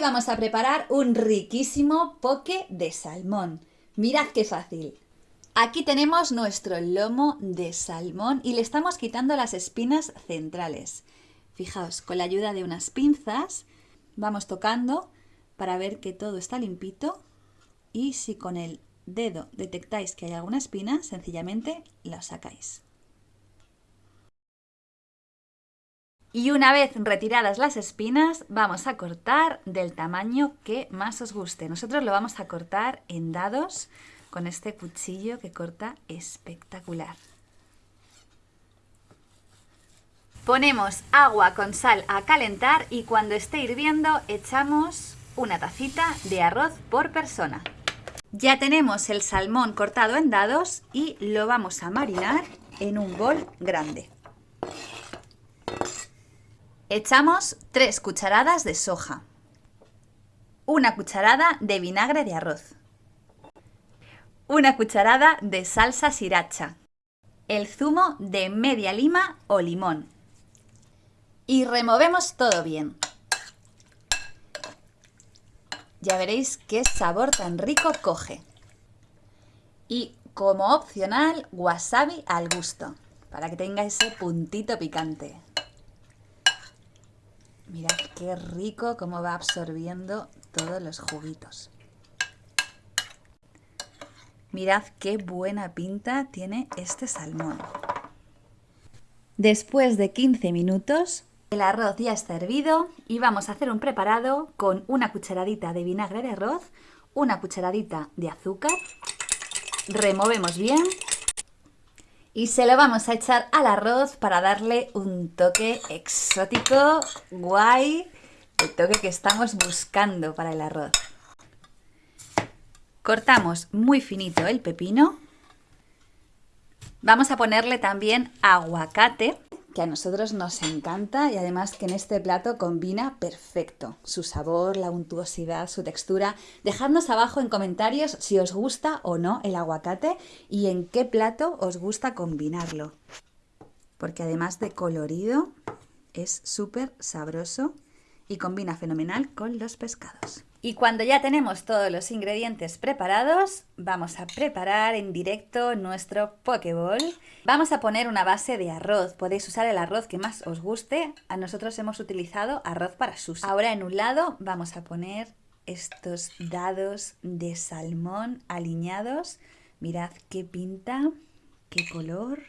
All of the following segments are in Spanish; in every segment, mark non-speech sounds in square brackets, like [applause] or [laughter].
Vamos a preparar un riquísimo poke de salmón. Mirad qué fácil. Aquí tenemos nuestro lomo de salmón y le estamos quitando las espinas centrales. Fijaos, con la ayuda de unas pinzas vamos tocando para ver que todo está limpito y si con el dedo detectáis que hay alguna espina, sencillamente la sacáis. Y una vez retiradas las espinas, vamos a cortar del tamaño que más os guste. Nosotros lo vamos a cortar en dados con este cuchillo que corta espectacular. Ponemos agua con sal a calentar y cuando esté hirviendo echamos una tacita de arroz por persona. Ya tenemos el salmón cortado en dados y lo vamos a marinar en un bol grande. Echamos 3 cucharadas de soja, una cucharada de vinagre de arroz, una cucharada de salsa sriracha, el zumo de media lima o limón y removemos todo bien. Ya veréis qué sabor tan rico coge. Y como opcional, wasabi al gusto, para que tenga ese puntito picante. Mirad qué rico cómo va absorbiendo todos los juguitos. Mirad qué buena pinta tiene este salmón. Después de 15 minutos, el arroz ya está hervido y vamos a hacer un preparado con una cucharadita de vinagre de arroz, una cucharadita de azúcar, removemos bien y se lo vamos a echar al arroz para darle un toque exótico, guay, el toque que estamos buscando para el arroz. Cortamos muy finito el pepino. Vamos a ponerle también aguacate que a nosotros nos encanta y además que en este plato combina perfecto su sabor, la untuosidad, su textura. Dejadnos abajo en comentarios si os gusta o no el aguacate y en qué plato os gusta combinarlo. Porque además de colorido es súper sabroso y combina fenomenal con los pescados. Y cuando ya tenemos todos los ingredientes preparados, vamos a preparar en directo nuestro Pokéball. Vamos a poner una base de arroz. Podéis usar el arroz que más os guste. A nosotros hemos utilizado arroz para sus. Ahora en un lado vamos a poner estos dados de salmón alineados. Mirad qué pinta, qué color.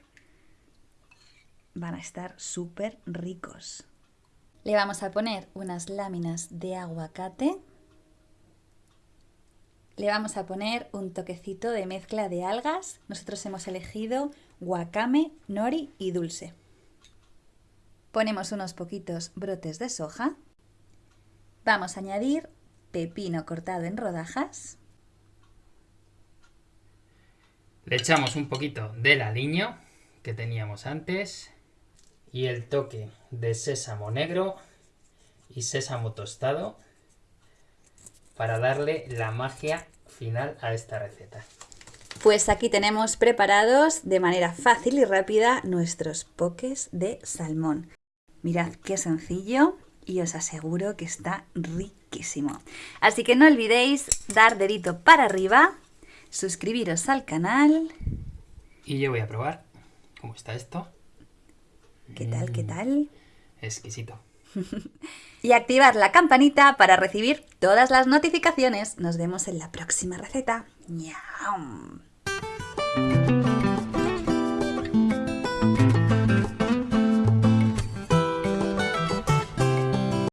Van a estar súper ricos. Le vamos a poner unas láminas de aguacate le vamos a poner un toquecito de mezcla de algas. Nosotros hemos elegido wakame, nori y dulce. Ponemos unos poquitos brotes de soja. Vamos a añadir pepino cortado en rodajas. Le echamos un poquito del aliño que teníamos antes y el toque de sésamo negro y sésamo tostado para darle la magia final a esta receta. Pues aquí tenemos preparados de manera fácil y rápida nuestros poques de salmón. Mirad qué sencillo y os aseguro que está riquísimo. Así que no olvidéis dar dedito para arriba, suscribiros al canal. Y yo voy a probar cómo está esto. ¿Qué tal? ¿Qué tal? Exquisito. [laughs] y activar la campanita para recibir todas las notificaciones. Nos vemos en la próxima receta. ¡Miau!